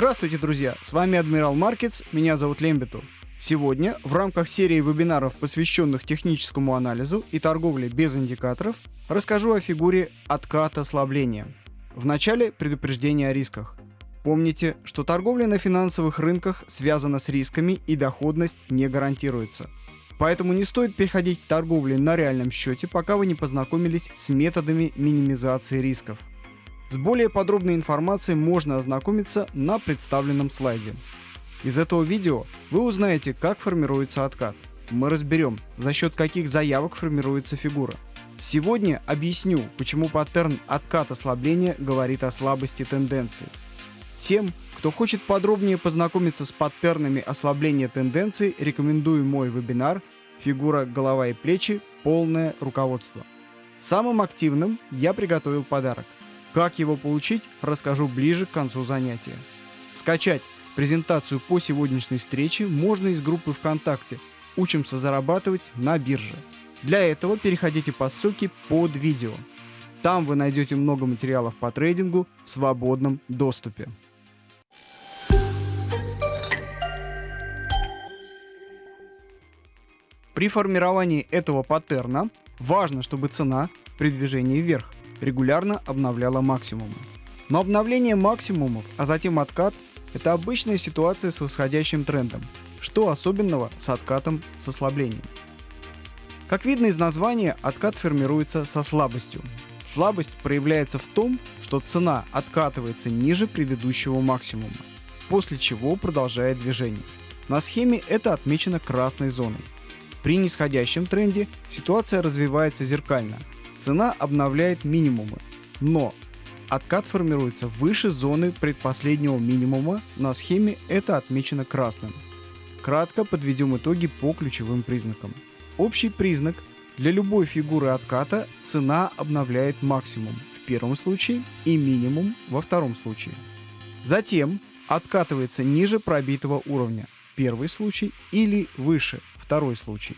Здравствуйте, друзья! С вами Адмирал Маркетс, меня зовут Лембиту. Сегодня в рамках серии вебинаров, посвященных техническому анализу и торговле без индикаторов, расскажу о фигуре отката ослабления. Вначале предупреждение о рисках. Помните, что торговля на финансовых рынках связана с рисками и доходность не гарантируется. Поэтому не стоит переходить к торговле на реальном счете, пока вы не познакомились с методами минимизации рисков. С более подробной информацией можно ознакомиться на представленном слайде. Из этого видео вы узнаете, как формируется откат. Мы разберем, за счет каких заявок формируется фигура. Сегодня объясню, почему паттерн откат ослабления говорит о слабости тенденции. Тем, кто хочет подробнее познакомиться с паттернами ослабления тенденций, рекомендую мой вебинар «Фигура, голова и плечи. Полное руководство». Самым активным я приготовил подарок – как его получить, расскажу ближе к концу занятия. Скачать презентацию по сегодняшней встрече можно из группы ВКонтакте «Учимся зарабатывать на бирже». Для этого переходите по ссылке под видео. Там вы найдете много материалов по трейдингу в свободном доступе. При формировании этого паттерна важно, чтобы цена при движении вверх регулярно обновляла максимумы. Но обновление максимумов, а затем откат – это обычная ситуация с восходящим трендом. Что особенного с откатом с ослаблением? Как видно из названия, откат формируется со слабостью. Слабость проявляется в том, что цена откатывается ниже предыдущего максимума, после чего продолжает движение. На схеме это отмечено красной зоной. При нисходящем тренде ситуация развивается зеркально – Цена обновляет минимумы, но откат формируется выше зоны предпоследнего минимума, на схеме это отмечено красным. Кратко подведем итоги по ключевым признакам. Общий признак для любой фигуры отката цена обновляет максимум в первом случае и минимум во втором случае. Затем откатывается ниже пробитого уровня, первый случай, или выше, второй случай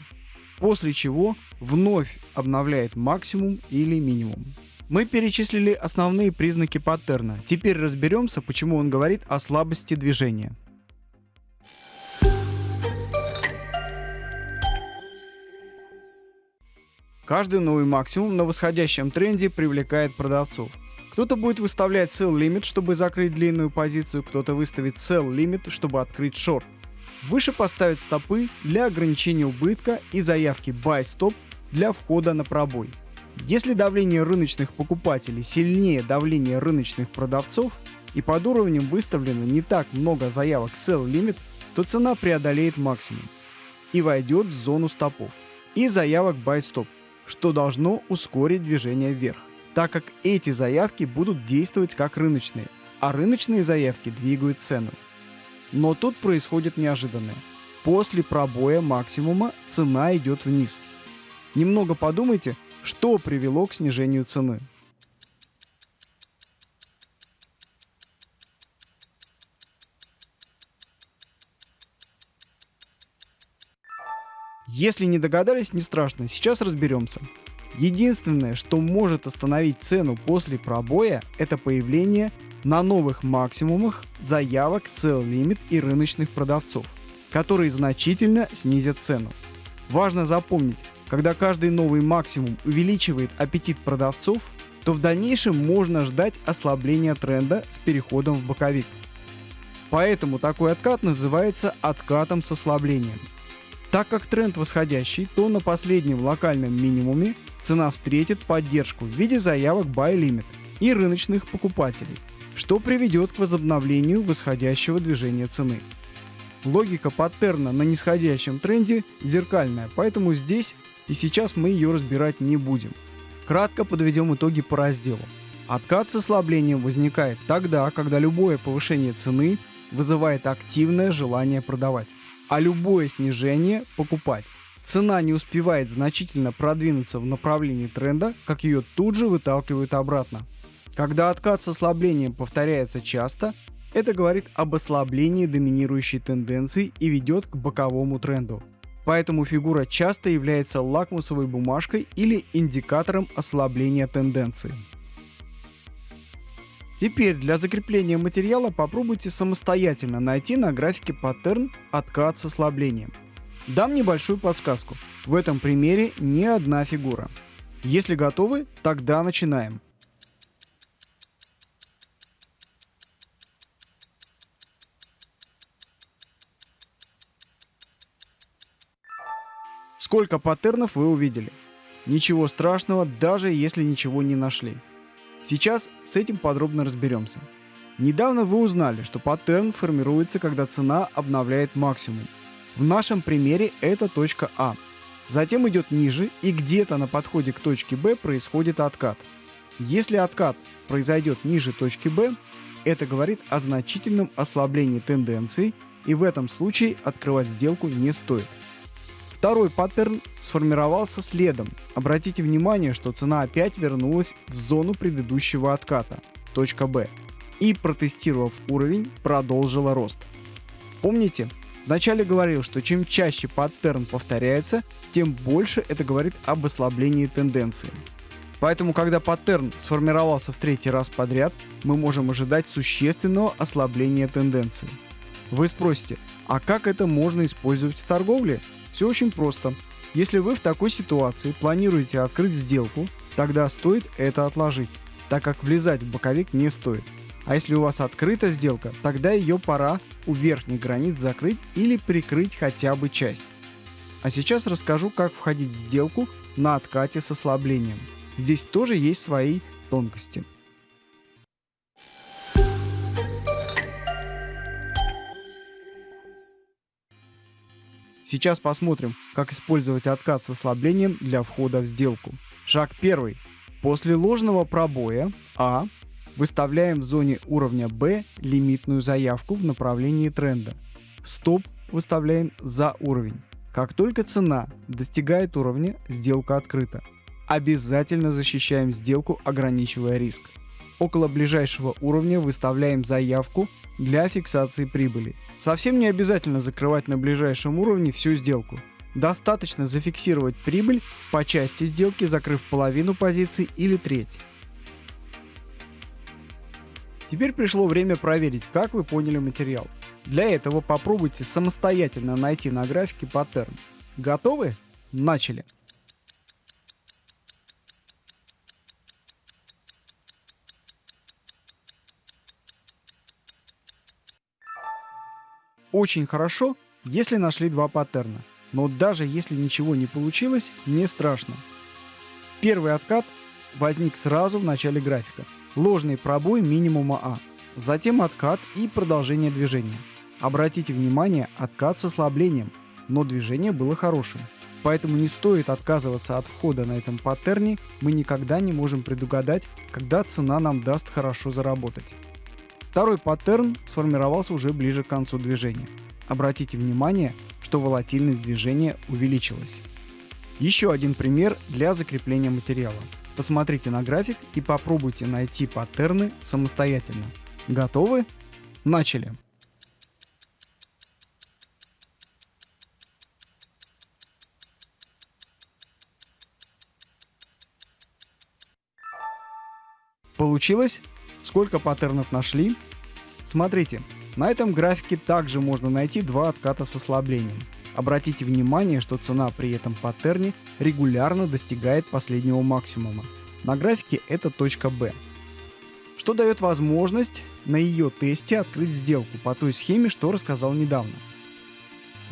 после чего вновь обновляет максимум или минимум. Мы перечислили основные признаки паттерна. Теперь разберемся, почему он говорит о слабости движения. Каждый новый максимум на восходящем тренде привлекает продавцов. Кто-то будет выставлять sell limit, чтобы закрыть длинную позицию, кто-то выставит sell limit, чтобы открыть шорт. Выше поставят стопы для ограничения убытка и заявки buy stop для входа на пробой. Если давление рыночных покупателей сильнее давления рыночных продавцов и под уровнем выставлено не так много заявок sell limit, то цена преодолеет максимум и войдет в зону стопов и заявок buy stop, что должно ускорить движение вверх, так как эти заявки будут действовать как рыночные, а рыночные заявки двигают цену. Но тут происходит неожиданное. После пробоя максимума цена идет вниз. Немного подумайте, что привело к снижению цены. Если не догадались, не страшно, сейчас разберемся. Единственное, что может остановить цену после пробоя, это появление на новых максимумах заявок Sell Limit и рыночных продавцов, которые значительно снизят цену. Важно запомнить, когда каждый новый максимум увеличивает аппетит продавцов, то в дальнейшем можно ждать ослабления тренда с переходом в боковик. Поэтому такой откат называется откатом с ослаблением. Так как тренд восходящий, то на последнем локальном минимуме цена встретит поддержку в виде заявок Buy Limit и рыночных покупателей – что приведет к возобновлению восходящего движения цены. Логика паттерна на нисходящем тренде зеркальная, поэтому здесь и сейчас мы ее разбирать не будем. Кратко подведем итоги по разделу. Откат с ослаблением возникает тогда, когда любое повышение цены вызывает активное желание продавать, а любое снижение – покупать. Цена не успевает значительно продвинуться в направлении тренда, как ее тут же выталкивают обратно. Когда откат с ослаблением повторяется часто, это говорит об ослаблении доминирующей тенденции и ведет к боковому тренду. Поэтому фигура часто является лакмусовой бумажкой или индикатором ослабления тенденции. Теперь для закрепления материала попробуйте самостоятельно найти на графике паттерн откат с ослаблением. Дам небольшую подсказку. В этом примере не одна фигура. Если готовы, тогда начинаем. Сколько паттернов вы увидели? Ничего страшного, даже если ничего не нашли. Сейчас с этим подробно разберемся. Недавно вы узнали, что паттерн формируется, когда цена обновляет максимум. В нашем примере это точка А. Затем идет ниже и где-то на подходе к точке Б происходит откат. Если откат произойдет ниже точки Б, это говорит о значительном ослаблении тенденции и в этом случае открывать сделку не стоит. Второй паттерн сформировался следом. Обратите внимание, что цена опять вернулась в зону предыдущего отката, точка B, и протестировав уровень, продолжила рост. Помните, вначале говорил, что чем чаще паттерн повторяется, тем больше это говорит об ослаблении тенденции. Поэтому, когда паттерн сформировался в третий раз подряд, мы можем ожидать существенного ослабления тенденции. Вы спросите, а как это можно использовать в торговле? Все очень просто. Если вы в такой ситуации планируете открыть сделку, тогда стоит это отложить, так как влезать в боковик не стоит. А если у вас открыта сделка, тогда ее пора у верхних границ закрыть или прикрыть хотя бы часть. А сейчас расскажу, как входить в сделку на откате с ослаблением. Здесь тоже есть свои тонкости. Сейчас посмотрим, как использовать откат с ослаблением для входа в сделку. Шаг первый. После ложного пробоя А выставляем в зоне уровня Б лимитную заявку в направлении тренда. Стоп выставляем за уровень. Как только цена достигает уровня, сделка открыта. Обязательно защищаем сделку, ограничивая риск. Около ближайшего уровня выставляем заявку для фиксации прибыли. Совсем не обязательно закрывать на ближайшем уровне всю сделку. Достаточно зафиксировать прибыль по части сделки, закрыв половину позиций или треть. Теперь пришло время проверить, как вы поняли материал. Для этого попробуйте самостоятельно найти на графике паттерн. Готовы? Начали! Очень хорошо, если нашли два паттерна. Но даже если ничего не получилось, не страшно. Первый откат возник сразу в начале графика. Ложный пробой минимума А. Затем откат и продолжение движения. Обратите внимание, откат с ослаблением, но движение было хорошим. Поэтому не стоит отказываться от входа на этом паттерне, мы никогда не можем предугадать, когда цена нам даст хорошо заработать. Второй паттерн сформировался уже ближе к концу движения. Обратите внимание, что волатильность движения увеличилась. Еще один пример для закрепления материала. Посмотрите на график и попробуйте найти паттерны самостоятельно. Готовы? Начали! Получилось? Сколько паттернов нашли? Смотрите, на этом графике также можно найти два отката с ослаблением. Обратите внимание, что цена при этом паттерне регулярно достигает последнего максимума. На графике это точка B. Что дает возможность на ее тесте открыть сделку по той схеме, что рассказал недавно.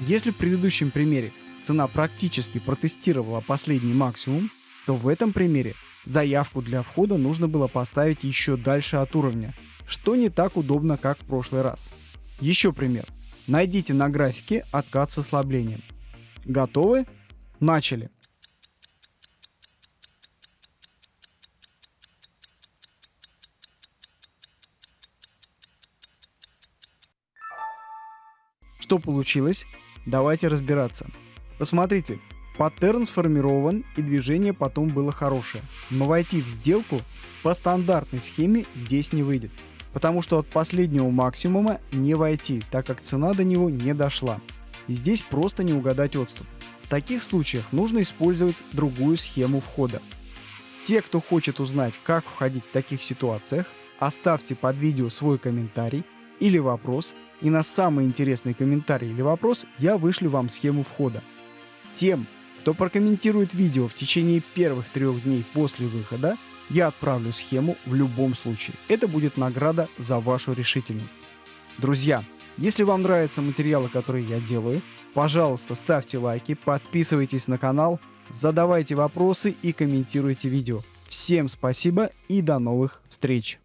Если в предыдущем примере цена практически протестировала последний максимум, то в этом примере Заявку для входа нужно было поставить еще дальше от уровня, что не так удобно, как в прошлый раз. Еще пример. Найдите на графике откат с ослаблением. Готовы? Начали. Что получилось? Давайте разбираться. Посмотрите, Паттерн сформирован и движение потом было хорошее. Но войти в сделку по стандартной схеме здесь не выйдет. Потому что от последнего максимума не войти, так как цена до него не дошла. И здесь просто не угадать отступ. В таких случаях нужно использовать другую схему входа. Те, кто хочет узнать, как входить в таких ситуациях, оставьте под видео свой комментарий или вопрос, и на самый интересный комментарий или вопрос я вышлю вам схему входа. Тем, кто прокомментирует видео в течение первых трех дней после выхода, я отправлю схему в любом случае. Это будет награда за вашу решительность. Друзья, если вам нравятся материалы, которые я делаю, пожалуйста, ставьте лайки, подписывайтесь на канал, задавайте вопросы и комментируйте видео. Всем спасибо и до новых встреч!